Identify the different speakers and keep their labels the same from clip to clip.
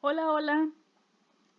Speaker 1: Hola, hola.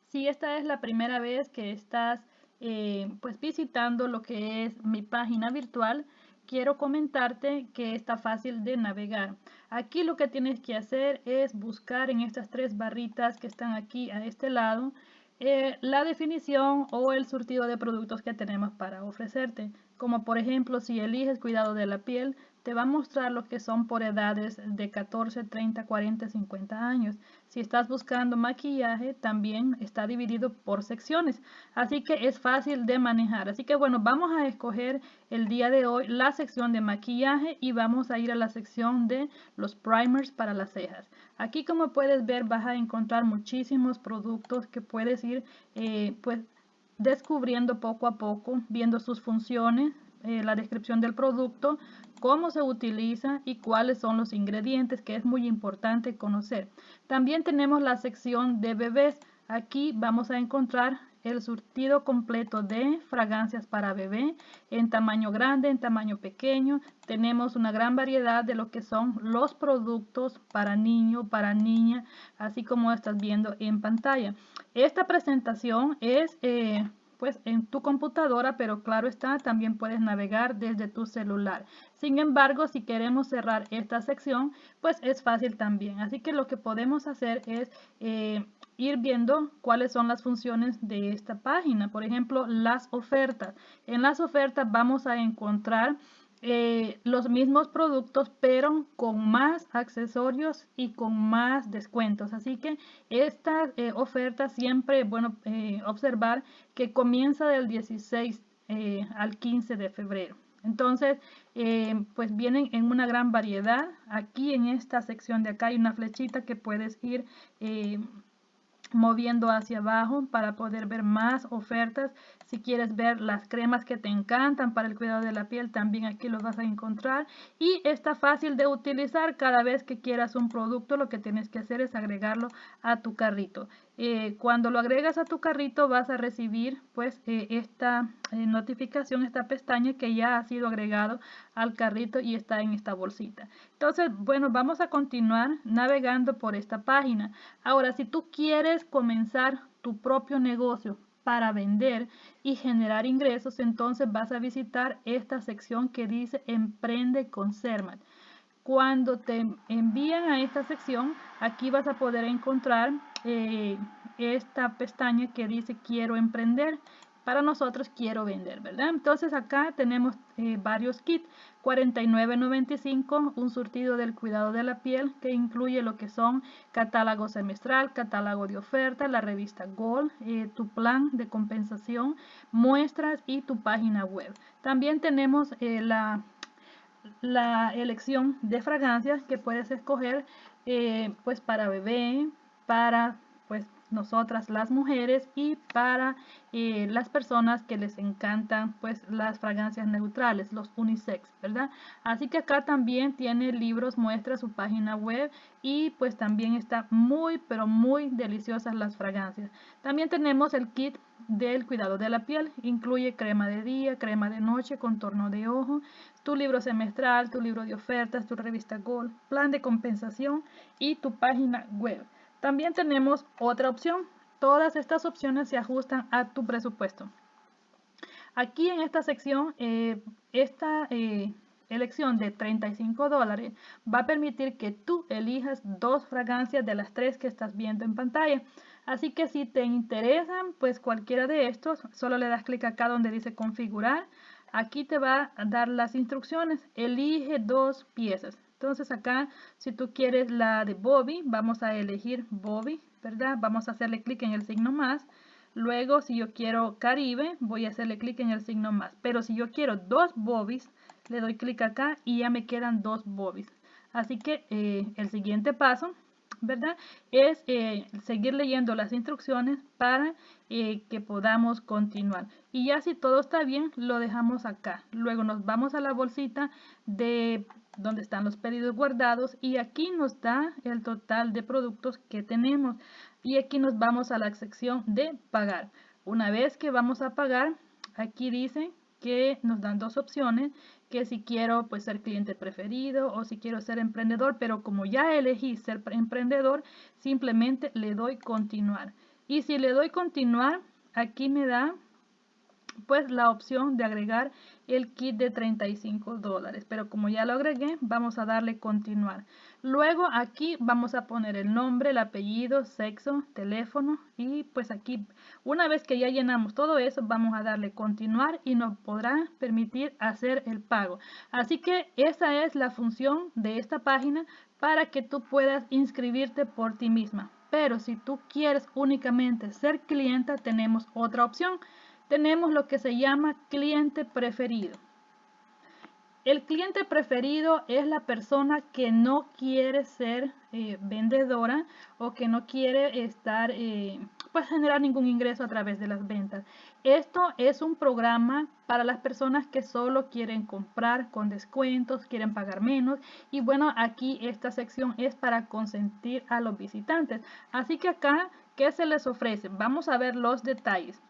Speaker 1: Si esta es la primera vez que estás eh, pues visitando lo que es mi página virtual, quiero comentarte que está fácil de navegar. Aquí lo que tienes que hacer es buscar en estas tres barritas que están aquí a este lado eh, la definición o el surtido de productos que tenemos para ofrecerte. Como por ejemplo, si eliges cuidado de la piel, te va a mostrar lo que son por edades de 14, 30, 40, 50 años. Si estás buscando maquillaje, también está dividido por secciones. Así que es fácil de manejar. Así que bueno, vamos a escoger el día de hoy la sección de maquillaje y vamos a ir a la sección de los primers para las cejas. Aquí como puedes ver vas a encontrar muchísimos productos que puedes ir eh, pues descubriendo poco a poco, viendo sus funciones, eh, la descripción del producto, cómo se utiliza y cuáles son los ingredientes, que es muy importante conocer. También tenemos la sección de bebés. Aquí vamos a encontrar el surtido completo de fragancias para bebé en tamaño grande, en tamaño pequeño. Tenemos una gran variedad de lo que son los productos para niño, para niña, así como estás viendo en pantalla. Esta presentación es eh, pues en tu computadora, pero claro está, también puedes navegar desde tu celular. Sin embargo, si queremos cerrar esta sección, pues es fácil también. Así que lo que podemos hacer es eh, ir viendo cuáles son las funciones de esta página. Por ejemplo, las ofertas. En las ofertas vamos a encontrar eh, los mismos productos pero con más accesorios y con más descuentos. Así que esta eh, oferta siempre bueno eh, observar que comienza del 16 al 15 de febrero. Entonces pues vienen en una gran variedad. Aquí en esta sección de acá hay una flechita que puedes ir moviendo hacia abajo para poder ver más ofertas. Si quieres ver las cremas que te encantan para el cuidado de la piel, también aquí los vas a encontrar. Y está fácil de utilizar cada vez que quieras un producto, lo que tienes que hacer es agregarlo a tu carrito. Eh, cuando lo agregas a tu carrito vas a recibir pues eh, esta eh, notificación, esta pestaña que ya ha sido agregado al carrito y está en esta bolsita. Entonces, bueno, vamos a continuar navegando por esta página. Ahora, si tú quieres comenzar tu propio negocio para vender y generar ingresos, entonces vas a visitar esta sección que dice Emprende con Sermat. Cuando te envían a esta sección, aquí vas a poder encontrar eh, esta pestaña que dice quiero emprender. Para nosotros quiero vender, ¿verdad? Entonces acá tenemos eh, varios kits. 49.95, un surtido del cuidado de la piel que incluye lo que son catálogo semestral, catálogo de oferta, la revista Gold, eh, tu plan de compensación, muestras y tu página web. También tenemos la la elección de fragancias que puedes escoger eh, pues para bebé, para pues nosotras las mujeres y para eh, las personas que les encantan pues las fragancias neutrales, los unisex, ¿verdad? Así que acá también tiene libros, muestra su página web y pues también está muy pero muy deliciosas las fragancias. También tenemos el kit del cuidado de la piel, incluye crema de día, crema de noche, contorno de ojo, tu libro semestral, tu libro de ofertas, tu revista Gold, plan de compensación y tu página web. También tenemos otra opción. Todas estas opciones se ajustan a tu presupuesto. Aquí en esta sección, eh, esta eh, elección de 35 dólares va a permitir que tú elijas dos fragancias de las tres que estás viendo en pantalla. Así que si te interesan, pues cualquiera de estos, solo le das clic acá donde dice configurar. Aquí te va a dar las instrucciones. Elige dos piezas. Entonces acá, si tú quieres la de Bobby, vamos a elegir Bobby, ¿verdad? Vamos a hacerle clic en el signo más. Luego, si yo quiero Caribe, voy a hacerle clic en el signo más. Pero si yo quiero dos Bobbies, le doy clic acá y ya me quedan dos Bobbies. Así que eh, el siguiente paso, ¿verdad? Es eh, seguir leyendo las instrucciones para eh, que podamos continuar. Y ya si todo está bien, lo dejamos acá. Luego nos vamos a la bolsita de donde están los pedidos guardados y aquí nos da el total de productos que tenemos y aquí nos vamos a la sección de pagar una vez que vamos a pagar aquí dice que nos dan dos opciones que si quiero pues ser cliente preferido o si quiero ser emprendedor, pero como ya elegí ser emprendedor, simplemente le doy continuar. Y si le doy continuar, aquí me da pues la opción de agregar el kit de 35 dólares. Pero como ya lo agregué, vamos a darle continuar. Luego aquí vamos a poner el nombre, el apellido, sexo, teléfono y pues aquí una vez que ya llenamos todo eso vamos a darle continuar y nos podrá permitir hacer el pago. Así que esa es la función de esta página para que tú puedas inscribirte por ti misma. Pero si tú quieres únicamente ser clienta tenemos otra opción tenemos lo que se llama cliente preferido. El cliente preferido es la persona que no quiere ser eh, vendedora o que no quiere estar, eh, pues generar ningún ingreso a través de las ventas. Esto es un programa para las personas que solo quieren comprar con descuentos, quieren pagar menos. Y bueno, aquí esta sección es para consentir a los visitantes. Así que acá, ¿qué se les ofrece? Vamos a ver los detalles.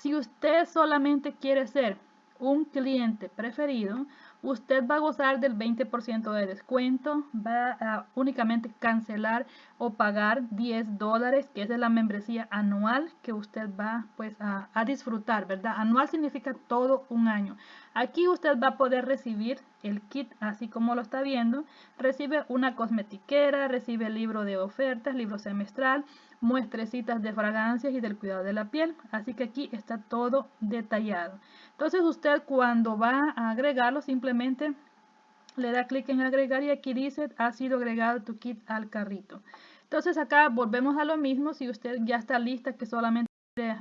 Speaker 1: Si usted solamente quiere ser un cliente preferido, usted va a gozar del 20% de descuento, va a únicamente cancelar o pagar 10 dólares, que es de la membresía anual que usted va pues a, a, disfrutar, ¿verdad? Anual significa todo un año. Aquí usted va a poder recibir el kit así como lo está viendo, recibe una cosmetiquera, recibe libro de ofertas, libro semestral, muestrecitas de fragancias y del cuidado de la piel. Así que aquí está todo detallado. Entonces usted cuando va a agregarlo simplemente le da clic en agregar y aquí dice ha sido agregado tu kit al carrito. Entonces acá volvemos a lo mismo. Si usted ya está lista que solamente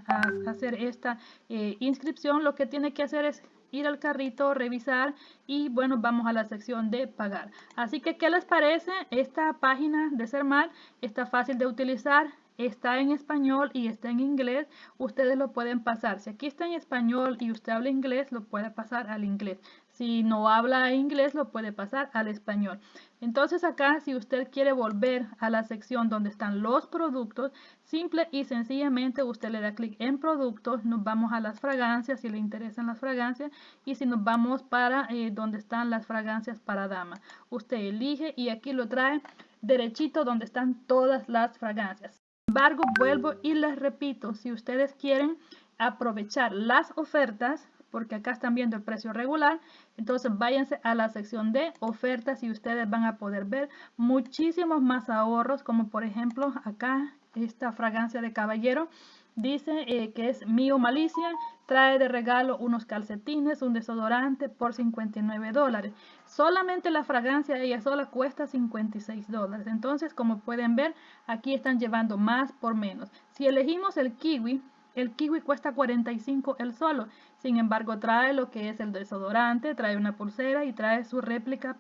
Speaker 1: a hacer esta eh, inscripción, lo que tiene que hacer es ir al carrito, revisar y bueno, vamos a la sección de pagar. Así que, ¿qué les parece? Esta página de Sermal está fácil de utilizar, está en español y está en inglés, ustedes lo pueden pasar. Si aquí está en español y usted habla inglés, lo puede pasar al inglés. Si no habla inglés, lo puede pasar al español. Entonces acá, si usted quiere volver a la sección donde están los productos, simple y sencillamente usted le da clic en productos, nos vamos a las fragancias, si le interesan las fragancias, y si nos vamos para eh, donde están las fragancias para dama. Usted elige y aquí lo trae derechito donde están todas las fragancias. Embargo, vuelvo y les repito, si ustedes quieren aprovechar las ofertas, porque acá están viendo el precio regular. Entonces váyanse a la sección de ofertas y ustedes van a poder ver muchísimos más ahorros, como por ejemplo acá esta fragancia de caballero. Dice eh, que es Mío Malicia, trae de regalo unos calcetines, un desodorante por 59 dólares. Solamente la fragancia ella sola cuesta 56 dólares. Entonces, como pueden ver, aquí están llevando más por menos. Si elegimos el kiwi, el kiwi cuesta 45 el solo. Sin embargo, trae lo que es el desodorante, trae una pulsera y trae su réplica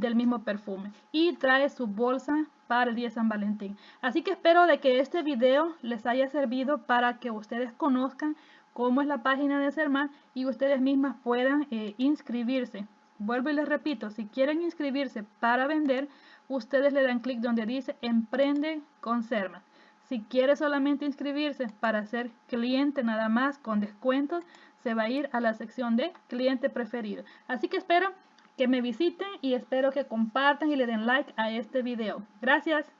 Speaker 1: del mismo perfume. Y trae su bolsa para el día de San Valentín. Así que espero de que este video les haya servido para que ustedes conozcan cómo es la página de Serman y ustedes mismas puedan eh, inscribirse. Vuelvo y les repito, si quieren inscribirse para vender, ustedes le dan clic donde dice Emprende con Serman. Si quiere solamente inscribirse para ser cliente nada más con descuentos, se va a ir a la sección de cliente preferido. Así que espero que me visiten y espero que compartan y le den like a este video. Gracias.